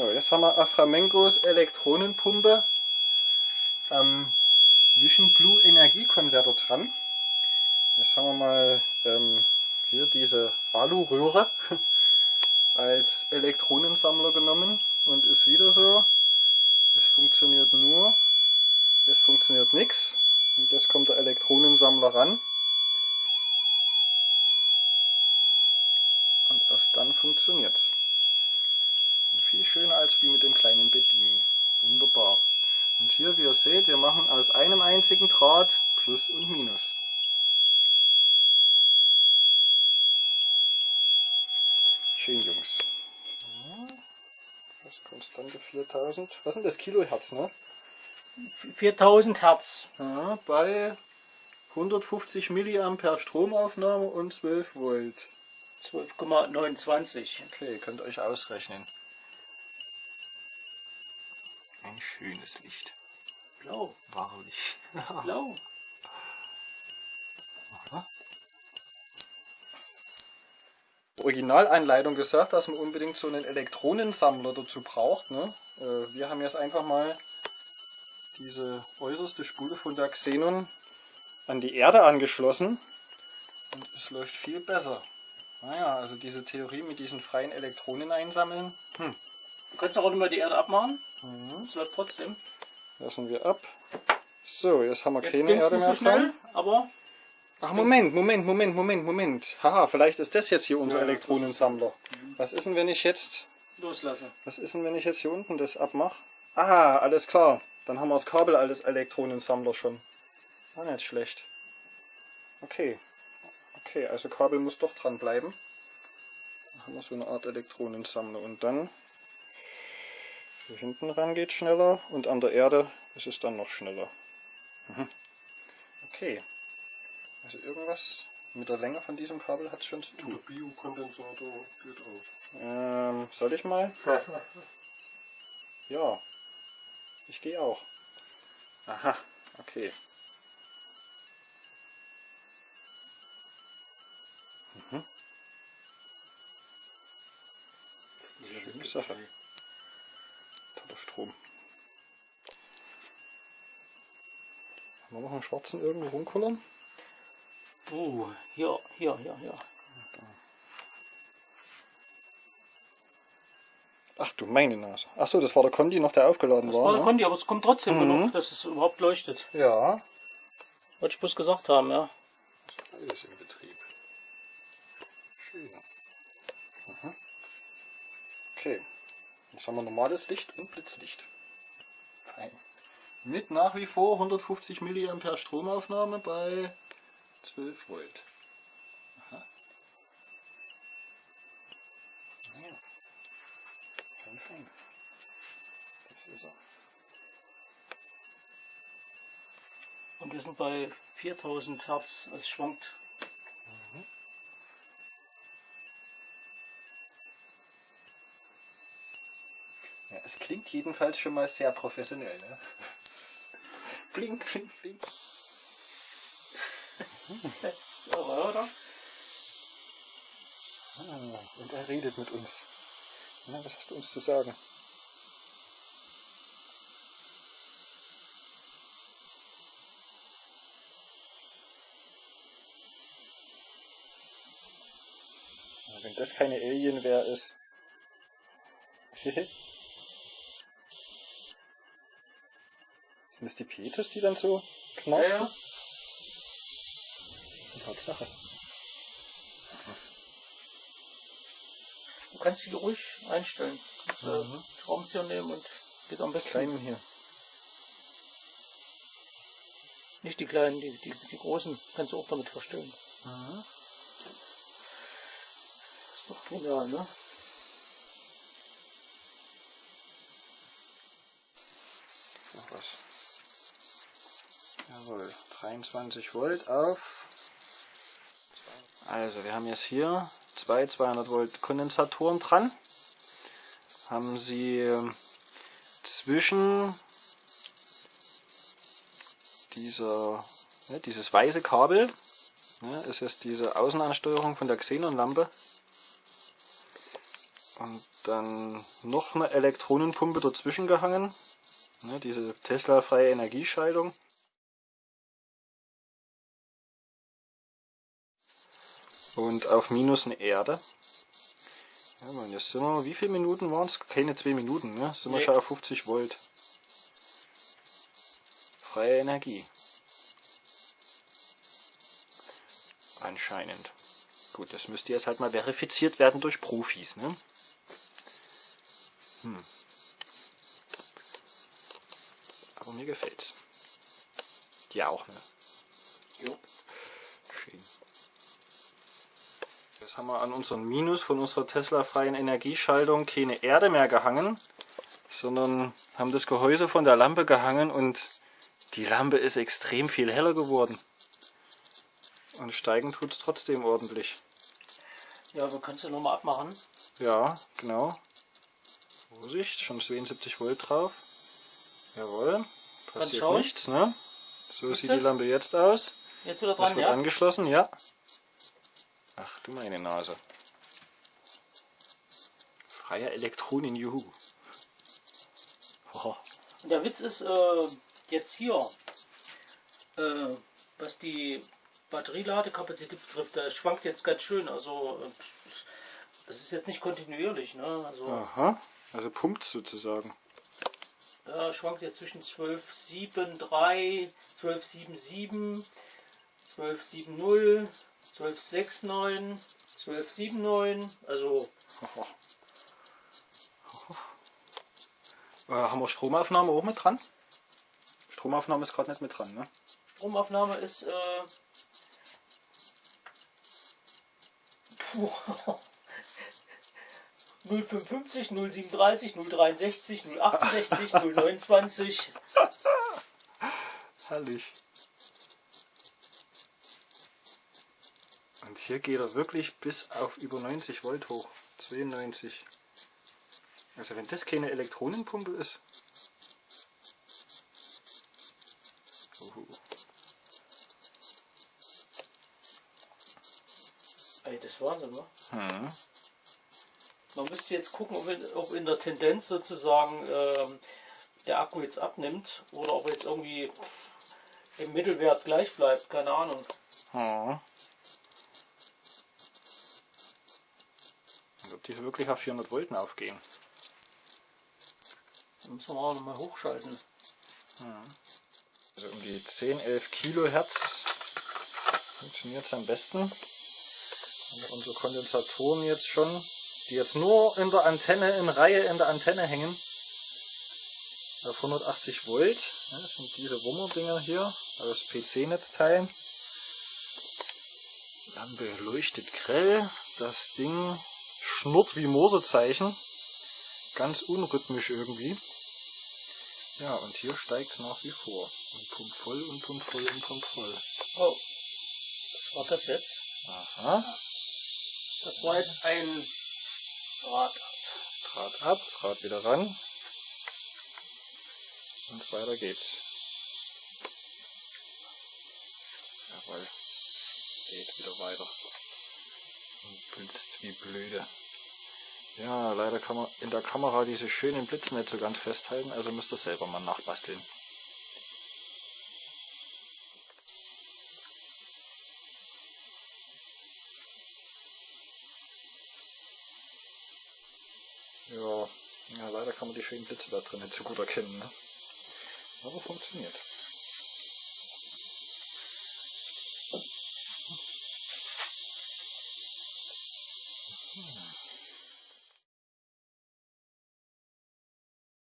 So, jetzt haben wir Aframengos Elektronenpumpe am Vision Blue Energiekonverter dran. Jetzt haben wir mal ähm, hier diese Aluröhre als Elektronensammler genommen und ist wieder so. Es funktioniert nur, es funktioniert nichts. Und jetzt kommt der Elektronensammler ran. Und erst dann funktioniert es. Viel schöner als wie mit dem kleinen Bedini. Wunderbar. Und hier, wie ihr seht, wir machen aus einem einzigen Draht Plus und Minus. Schön, Jungs. Das konstante 4000. Was sind das? Kilohertz, ne? 4000 Hertz. Ja, bei 150 Milliampere Stromaufnahme und 12 Volt. 12,29. Okay, könnt ihr euch ausrechnen. Ein schönes Licht. Blau. Wahrlich. Blau. Originalanleitung gesagt, dass man unbedingt so einen Elektronensammler dazu braucht. Ne? Äh, wir haben jetzt einfach mal diese äußerste Spule von der Xenon an die Erde angeschlossen und es läuft viel besser. Naja, also diese Theorie mit diesen freien Elektronen einsammeln. Hm. Du kannst auch immer die Erde abmachen. Mhm. Das läuft trotzdem. Lassen wir ab. So, jetzt haben wir Jetzt keine Erde mehr so schnell, aber Ach, Moment, Moment, Moment, Moment, Moment. Haha, vielleicht ist das jetzt hier unser Ja. Elektronensammler. Was ist denn, wenn ich jetzt loslasse. Was ist denn, wenn ich jetzt hier unten das abmache? Ah, alles klar. Dann haben wir das Kabel als Elektronensammler schon. Ah, nicht schlecht. Okay. Okay, also Kabel muss doch dran bleiben. Dann haben wir so eine Art Elektronensammler. Und dann hier hinten ran geht schneller und an der Erde ist es dann noch schneller. Mhm. Okay. Also irgendwas mit der Länge von diesem Kabel hat es schon zu Der tun. Biokondensator geht auf. Ähm, soll ich mal? Ja. Ich gehe auch. Aha, okay. Mhm. Schöne Sache. Haben wir noch einen schwarzen irgendwo rumkullern? Uh, hier, hier, hier, hier. Ach du meine Nase. Ach so, das war der Kondi noch, der aufgeladen Das war. war der ne? Kondi, aber es kommt trotzdem Mhm. genug, dass es überhaupt leuchtet. Ja. Wollte ich bloß gesagt haben, ja. Alles im Betrieb. Schön. Mhm. Okay. Jetzt haben wir normales Licht und Blitzlicht. Mit nach wie vor 150 mA Stromaufnahme bei 12 Volt. Aha. Naja. Fein, fein. Das ist er. Und wir sind bei 4000 Hertz. Es schwankt. Ja, es klingt jedenfalls schon mal sehr professionell, ne? Flink, flink, flink. Ja, oder? Ah, und er redet mit uns. Na, was hast du uns zu sagen? Wenn das keine Alienware ist. Sind das die dann so knarzen? Ja, ja. Tatsache. Du kannst die ruhig einstellen. Kannst Mhm. Schraubenzieher nehmen und geht am besten. Kleinen hier. Nicht die kleinen, die, die, die großen kannst du auch damit verstellen. Mhm. Ist doch genial, ne? Jawohl, 23 Volt auf. Also wir haben jetzt hier zwei 200 Volt Kondensatoren dran. Haben sie ähm, zwischen dieser, ne, dieses weiße Kabel, ne, ist jetzt diese Außenansteuerung von der Xenon-Lampe. Und Dann noch eine Elektronenpumpe dazwischen gehangen. Ne, diese Tesla-freie Energieschaltung. Und auf Minus eine Erde. Ja, man, jetzt sind wir, wie viele Minuten waren es? Keine zwei Minuten, ne? Sind wir schon auf 50 Volt. Freie Energie. Anscheinend. Gut, das müsste jetzt halt mal verifiziert werden durch Profis, ne? Hm. An unseren Minus von unserer Tesla-freien Energieschaltung keine Erde mehr gehangen, sondern haben das Gehäuse von der Lampe gehangen und die Lampe ist extrem viel heller geworden. Und steigen tut es trotzdem ordentlich. Ja, wir können es ja nochmal abmachen. Ja, genau. Vorsicht, schon 72 Volt drauf. Jawohl, passiert schauen. nichts, ne? So Ist sieht das? die Lampe jetzt aus. Jetzt wieder Das dran, wird ja? angeschlossen, ja. Ach du meine Nase. Freie Elektronen, juhu. Und der Witz ist äh, jetzt hier, äh, was die Batterieladekapazität betrifft, der schwankt jetzt ganz schön. Also äh, das ist jetzt nicht kontinuierlich. Ne? Also Aha, also pumpt sozusagen. da schwankt jetzt zwischen 12,73, 12,77, 12,70, 12,69, 12,79. Also Äh, haben wir Stromaufnahme auch mit dran? Stromaufnahme ist gerade nicht mit dran, ne? Stromaufnahme ist äh, puh, 055, 037, 063, 068, 029. Herrlich. Und hier geht er wirklich bis auf über 90 Volt hoch. 92. Also wenn das keine Elektronenpumpe ist. Uhu. Ey, das ist Wahnsinn, wa? Hm. Man müsste jetzt gucken, ob in, ob in der Tendenz sozusagen ähm, der Akku jetzt abnimmt oder ob er jetzt irgendwie im Mittelwert gleich bleibt. Keine Ahnung. Hm. Und ob die wirklich auf 400 Volt aufgehen. Müssen wir auch nochmal hochschalten. Also um die 10, 11 Kilohertz funktioniert es am besten. Und unsere Kondensatoren jetzt schon, die jetzt nur in der Antenne, in Reihe in der Antenne hängen, auf 180 Volt. Ja, das sind diese Wummer-Dinger hier aus PC-Netzteilen. Lampe leuchtet grell. Das Ding schnurrt wie Morsezeichen. Ganz unrhythmisch irgendwie. Ja, und hier steigt es nach wie vor. Und pumpt voll und pumpt voll und pumpt voll. Oh, was war das jetzt? Aha. Das war jetzt ein Draht. Draht ab, Draht wieder ran. Und weiter geht's. Jawohl. Geht wieder weiter. Und blitzt wie blöde. Ja, leider kann man in der Kamera diese schönen Blitze nicht so ganz festhalten, also müsst ihr selber mal nachbasteln. Ja, ja, leider kann man die schönen Blitze da drin nicht so gut erkennen. Ne? Aber funktioniert.